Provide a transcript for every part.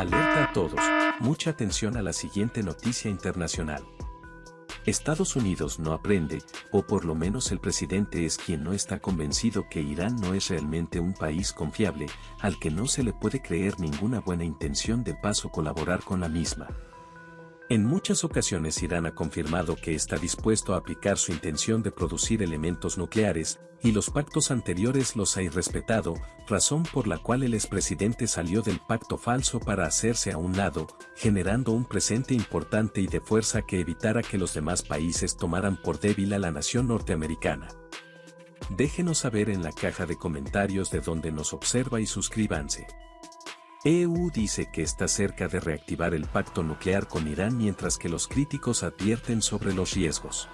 Alerta a todos, mucha atención a la siguiente noticia internacional. Estados Unidos no aprende, o por lo menos el presidente es quien no está convencido que Irán no es realmente un país confiable, al que no se le puede creer ninguna buena intención de paso colaborar con la misma. En muchas ocasiones Irán ha confirmado que está dispuesto a aplicar su intención de producir elementos nucleares, y los pactos anteriores los ha irrespetado, razón por la cual el expresidente salió del pacto falso para hacerse a un lado, generando un presente importante y de fuerza que evitara que los demás países tomaran por débil a la nación norteamericana. Déjenos saber en la caja de comentarios de donde nos observa y suscríbanse. EU dice que está cerca de reactivar el pacto nuclear con Irán mientras que los críticos advierten sobre los riesgos.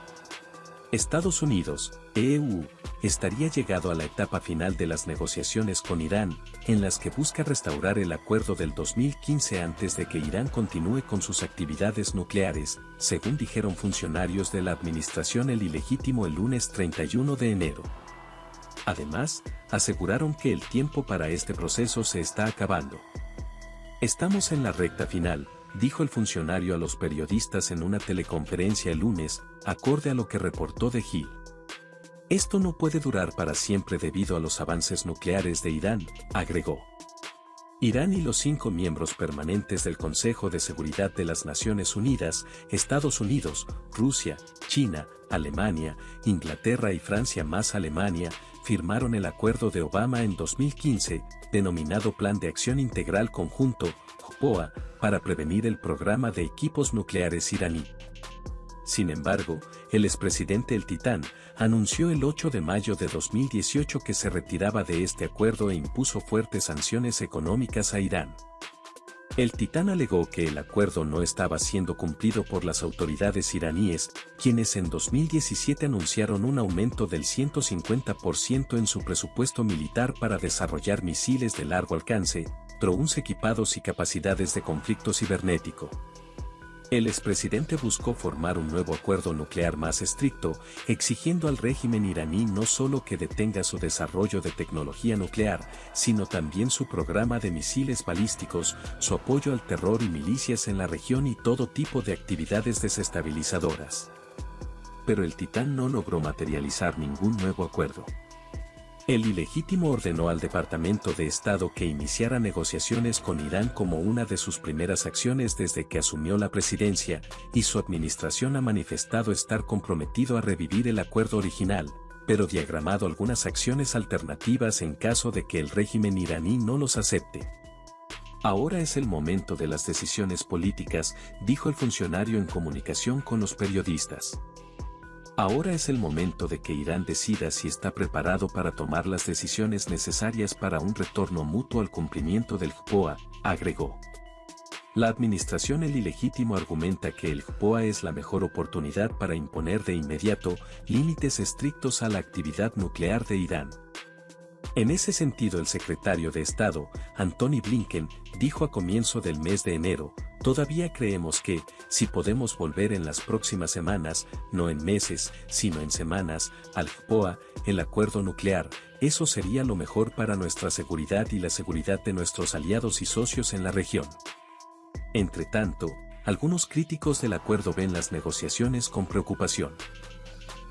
Estados Unidos, EU, estaría llegado a la etapa final de las negociaciones con Irán, en las que busca restaurar el acuerdo del 2015 antes de que Irán continúe con sus actividades nucleares, según dijeron funcionarios de la administración el ilegítimo el lunes 31 de enero. Además, aseguraron que el tiempo para este proceso se está acabando. Estamos en la recta final, dijo el funcionario a los periodistas en una teleconferencia el lunes, acorde a lo que reportó de Hill. Esto no puede durar para siempre debido a los avances nucleares de Irán, agregó. Irán y los cinco miembros permanentes del Consejo de Seguridad de las Naciones Unidas, Estados Unidos, Rusia, China, Alemania, Inglaterra y Francia más Alemania, firmaron el acuerdo de Obama en 2015, denominado Plan de Acción Integral Conjunto, JPOA, para prevenir el programa de equipos nucleares iraní. Sin embargo, el expresidente El Titán anunció el 8 de mayo de 2018 que se retiraba de este acuerdo e impuso fuertes sanciones económicas a Irán. El Titán alegó que el acuerdo no estaba siendo cumplido por las autoridades iraníes, quienes en 2017 anunciaron un aumento del 150% en su presupuesto militar para desarrollar misiles de largo alcance, drones equipados y capacidades de conflicto cibernético. El expresidente buscó formar un nuevo acuerdo nuclear más estricto, exigiendo al régimen iraní no solo que detenga su desarrollo de tecnología nuclear, sino también su programa de misiles balísticos, su apoyo al terror y milicias en la región y todo tipo de actividades desestabilizadoras. Pero el Titán no logró materializar ningún nuevo acuerdo. El ilegítimo ordenó al Departamento de Estado que iniciara negociaciones con Irán como una de sus primeras acciones desde que asumió la presidencia, y su administración ha manifestado estar comprometido a revivir el acuerdo original, pero diagramado algunas acciones alternativas en caso de que el régimen iraní no los acepte. Ahora es el momento de las decisiones políticas, dijo el funcionario en comunicación con los periodistas. Ahora es el momento de que Irán decida si está preparado para tomar las decisiones necesarias para un retorno mutuo al cumplimiento del JPOA, agregó. La administración El Ilegítimo argumenta que el JPOA es la mejor oportunidad para imponer de inmediato límites estrictos a la actividad nuclear de Irán. En ese sentido el secretario de Estado, Anthony Blinken, dijo a comienzo del mes de enero, todavía creemos que, si podemos volver en las próximas semanas, no en meses, sino en semanas, al FPOA, el acuerdo nuclear, eso sería lo mejor para nuestra seguridad y la seguridad de nuestros aliados y socios en la región. Entre tanto, algunos críticos del acuerdo ven las negociaciones con preocupación.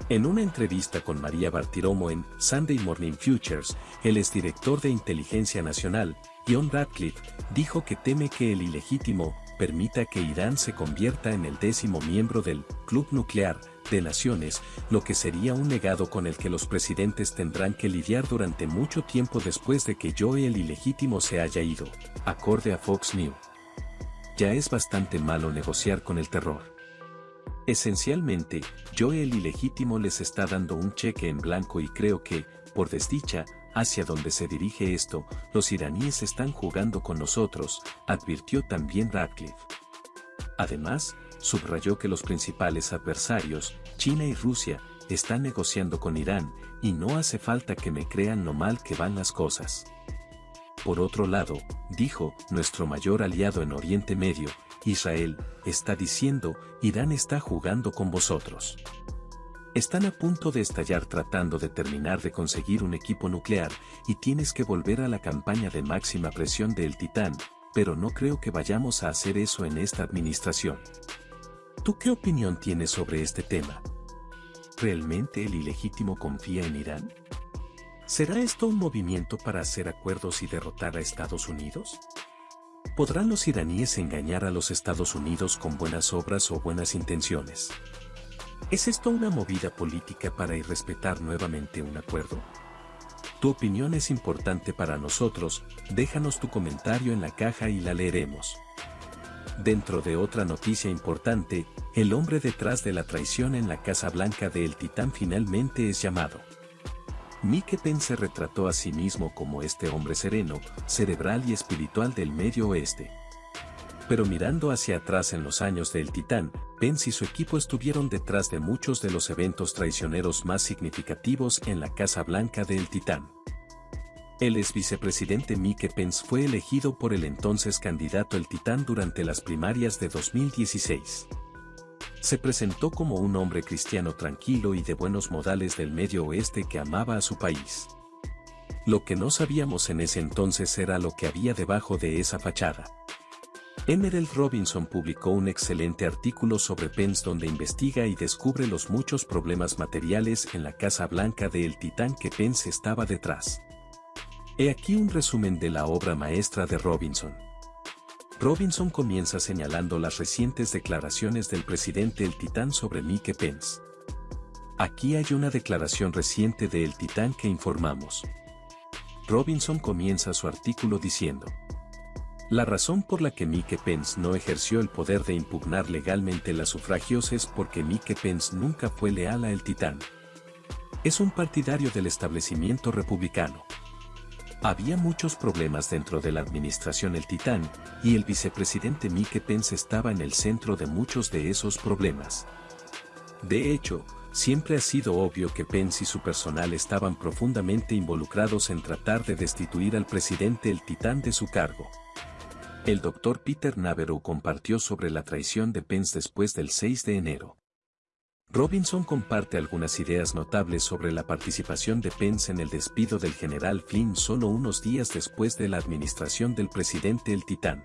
En una entrevista con María Bartiromo en Sunday Morning Futures, el exdirector de Inteligencia Nacional, John Radcliffe, dijo que teme que el ilegítimo permita que Irán se convierta en el décimo miembro del Club Nuclear de Naciones, lo que sería un legado con el que los presidentes tendrán que lidiar durante mucho tiempo después de que Joe el ilegítimo se haya ido, acorde a Fox News. Ya es bastante malo negociar con el terror. Esencialmente, Joe el ilegítimo les está dando un cheque en blanco y creo que, por desdicha, hacia donde se dirige esto, los iraníes están jugando con nosotros, advirtió también Radcliffe. Además, subrayó que los principales adversarios, China y Rusia, están negociando con Irán, y no hace falta que me crean lo mal que van las cosas. Por otro lado, dijo, nuestro mayor aliado en Oriente Medio, Israel, está diciendo, Irán está jugando con vosotros. Están a punto de estallar tratando de terminar de conseguir un equipo nuclear y tienes que volver a la campaña de máxima presión del Titán, pero no creo que vayamos a hacer eso en esta administración. ¿Tú qué opinión tienes sobre este tema? ¿Realmente el ilegítimo confía en Irán? ¿Será esto un movimiento para hacer acuerdos y derrotar a Estados Unidos? ¿Podrán los iraníes engañar a los Estados Unidos con buenas obras o buenas intenciones? ¿Es esto una movida política para irrespetar nuevamente un acuerdo? Tu opinión es importante para nosotros, déjanos tu comentario en la caja y la leeremos. Dentro de otra noticia importante, el hombre detrás de la traición en la Casa Blanca de El Titán finalmente es llamado. Mike Pence retrató a sí mismo como este hombre sereno, cerebral y espiritual del Medio Oeste. Pero mirando hacia atrás en los años de El Titán, Pence y su equipo estuvieron detrás de muchos de los eventos traicioneros más significativos en la Casa Blanca de El Titán. El ex vicepresidente Mike Pence fue elegido por el entonces candidato El Titán durante las primarias de 2016. Se presentó como un hombre cristiano tranquilo y de buenos modales del medio oeste que amaba a su país. Lo que no sabíamos en ese entonces era lo que había debajo de esa fachada. Emerald Robinson publicó un excelente artículo sobre Pence donde investiga y descubre los muchos problemas materiales en la Casa Blanca de El Titán que Pence estaba detrás. He aquí un resumen de la obra maestra de Robinson. Robinson comienza señalando las recientes declaraciones del presidente El Titán sobre Mike Pence. Aquí hay una declaración reciente de El Titán que informamos. Robinson comienza su artículo diciendo, la razón por la que Mike Pence no ejerció el poder de impugnar legalmente las sufragios es porque Mike Pence nunca fue leal a El Titán. Es un partidario del establecimiento republicano. Había muchos problemas dentro de la administración El Titán, y el vicepresidente Mike Pence estaba en el centro de muchos de esos problemas. De hecho, siempre ha sido obvio que Pence y su personal estaban profundamente involucrados en tratar de destituir al presidente El Titán de su cargo. El doctor Peter Navarro compartió sobre la traición de Pence después del 6 de enero. Robinson comparte algunas ideas notables sobre la participación de Pence en el despido del general Flynn solo unos días después de la administración del presidente El Titán.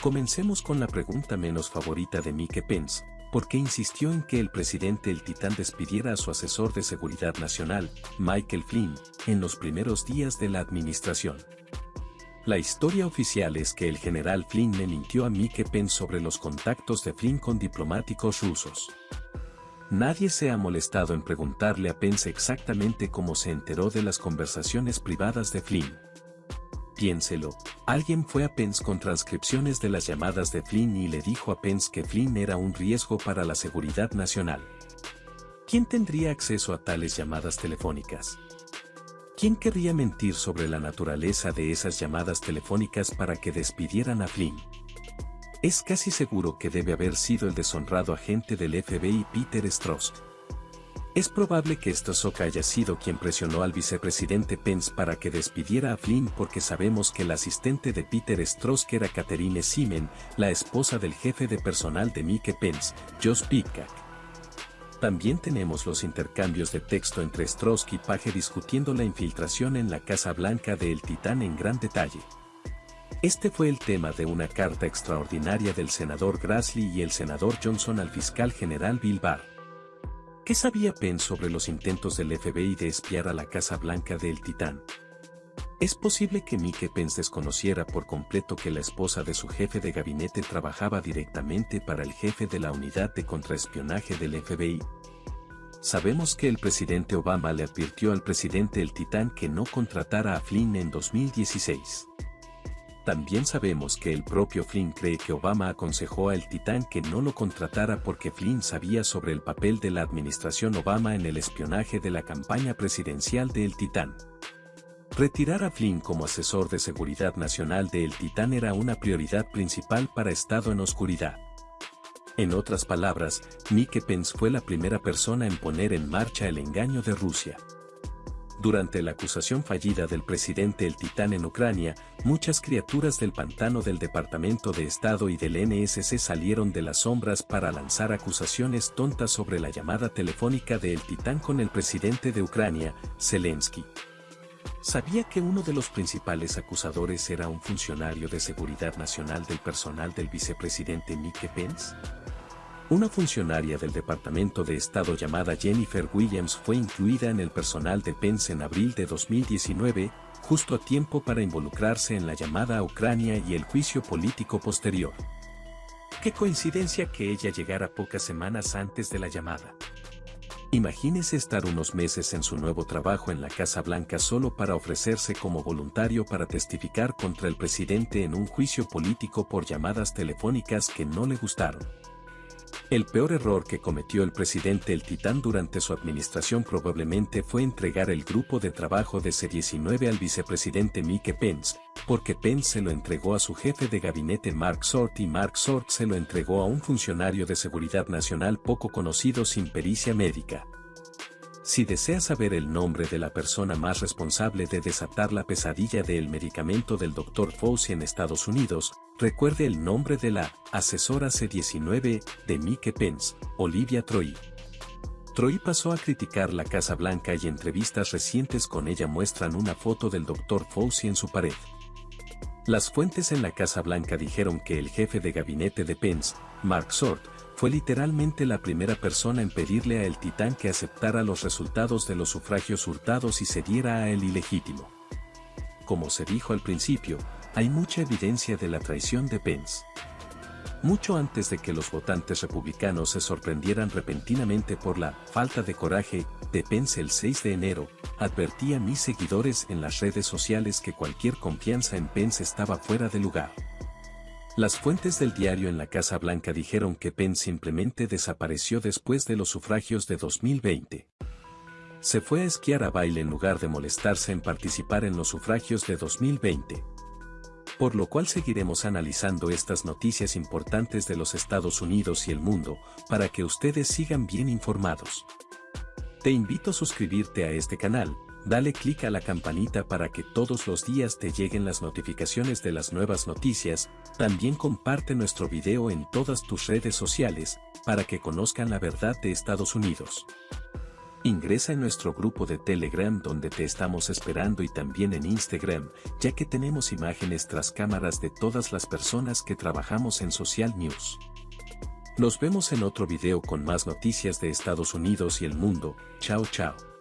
Comencemos con la pregunta menos favorita de Mike Pence, ¿por qué insistió en que el presidente El Titán despidiera a su asesor de seguridad nacional, Michael Flynn, en los primeros días de la administración? La historia oficial es que el general Flynn le mintió a Mike Pence sobre los contactos de Flynn con diplomáticos rusos. Nadie se ha molestado en preguntarle a Pence exactamente cómo se enteró de las conversaciones privadas de Flynn. Piénselo, alguien fue a Pence con transcripciones de las llamadas de Flynn y le dijo a Pence que Flynn era un riesgo para la seguridad nacional. ¿Quién tendría acceso a tales llamadas telefónicas? ¿Quién querría mentir sobre la naturaleza de esas llamadas telefónicas para que despidieran a Flynn? Es casi seguro que debe haber sido el deshonrado agente del FBI Peter Strzok. Es probable que Strzok haya sido quien presionó al vicepresidente Pence para que despidiera a Flynn porque sabemos que el asistente de Peter Strzok era Catherine Simen, la esposa del jefe de personal de Mike Pence, Josh Pitcock. También tenemos los intercambios de texto entre Strzok y Page discutiendo la infiltración en la Casa Blanca de El Titán en gran detalle. Este fue el tema de una carta extraordinaria del senador Grassley y el senador Johnson al fiscal general Bill Barr. ¿Qué sabía Pence sobre los intentos del FBI de espiar a la Casa Blanca del Titán? Es posible que Mike Pence desconociera por completo que la esposa de su jefe de gabinete trabajaba directamente para el jefe de la unidad de contraespionaje del FBI. Sabemos que el presidente Obama le advirtió al presidente El Titán que no contratara a Flynn en 2016. También sabemos que el propio Flynn cree que Obama aconsejó a El Titán que no lo contratara porque Flynn sabía sobre el papel de la administración Obama en el espionaje de la campaña presidencial de El Titán. Retirar a Flynn como asesor de seguridad nacional de El Titán era una prioridad principal para Estado en Oscuridad. En otras palabras, Mike Pence fue la primera persona en poner en marcha el engaño de Rusia. Durante la acusación fallida del presidente El Titán en Ucrania, muchas criaturas del pantano del Departamento de Estado y del NSC salieron de las sombras para lanzar acusaciones tontas sobre la llamada telefónica de El Titán con el presidente de Ucrania, Zelensky. ¿Sabía que uno de los principales acusadores era un funcionario de seguridad nacional del personal del vicepresidente Mike Pence? Una funcionaria del Departamento de Estado llamada Jennifer Williams fue incluida en el personal de Pence en abril de 2019, justo a tiempo para involucrarse en la llamada a Ucrania y el juicio político posterior. Qué coincidencia que ella llegara pocas semanas antes de la llamada. Imagínese estar unos meses en su nuevo trabajo en la Casa Blanca solo para ofrecerse como voluntario para testificar contra el presidente en un juicio político por llamadas telefónicas que no le gustaron. El peor error que cometió el presidente El Titán durante su administración probablemente fue entregar el grupo de trabajo de C-19 al vicepresidente Mike Pence, porque Pence se lo entregó a su jefe de gabinete Mark Sort y Mark Sort se lo entregó a un funcionario de seguridad nacional poco conocido sin pericia médica. Si desea saber el nombre de la persona más responsable de desatar la pesadilla del medicamento del Dr. Fauci en Estados Unidos, recuerde el nombre de la asesora C-19 de Mike Pence, Olivia Troy. Troy pasó a criticar la Casa Blanca y entrevistas recientes con ella muestran una foto del Dr. Fauci en su pared. Las fuentes en la Casa Blanca dijeron que el jefe de gabinete de Pence, Mark Sort, fue literalmente la primera persona en pedirle a el titán que aceptara los resultados de los sufragios hurtados y se diera a el ilegítimo. Como se dijo al principio, hay mucha evidencia de la traición de Pence. Mucho antes de que los votantes republicanos se sorprendieran repentinamente por la falta de coraje de Pence el 6 de enero, advertí a mis seguidores en las redes sociales que cualquier confianza en Pence estaba fuera de lugar. Las fuentes del diario en la Casa Blanca dijeron que Pence simplemente desapareció después de los sufragios de 2020. Se fue a esquiar a baile en lugar de molestarse en participar en los sufragios de 2020. Por lo cual seguiremos analizando estas noticias importantes de los Estados Unidos y el mundo, para que ustedes sigan bien informados. Te invito a suscribirte a este canal, Dale clic a la campanita para que todos los días te lleguen las notificaciones de las nuevas noticias, también comparte nuestro video en todas tus redes sociales, para que conozcan la verdad de Estados Unidos. Ingresa en nuestro grupo de Telegram donde te estamos esperando y también en Instagram, ya que tenemos imágenes tras cámaras de todas las personas que trabajamos en Social News. Nos vemos en otro video con más noticias de Estados Unidos y el mundo, chao chao.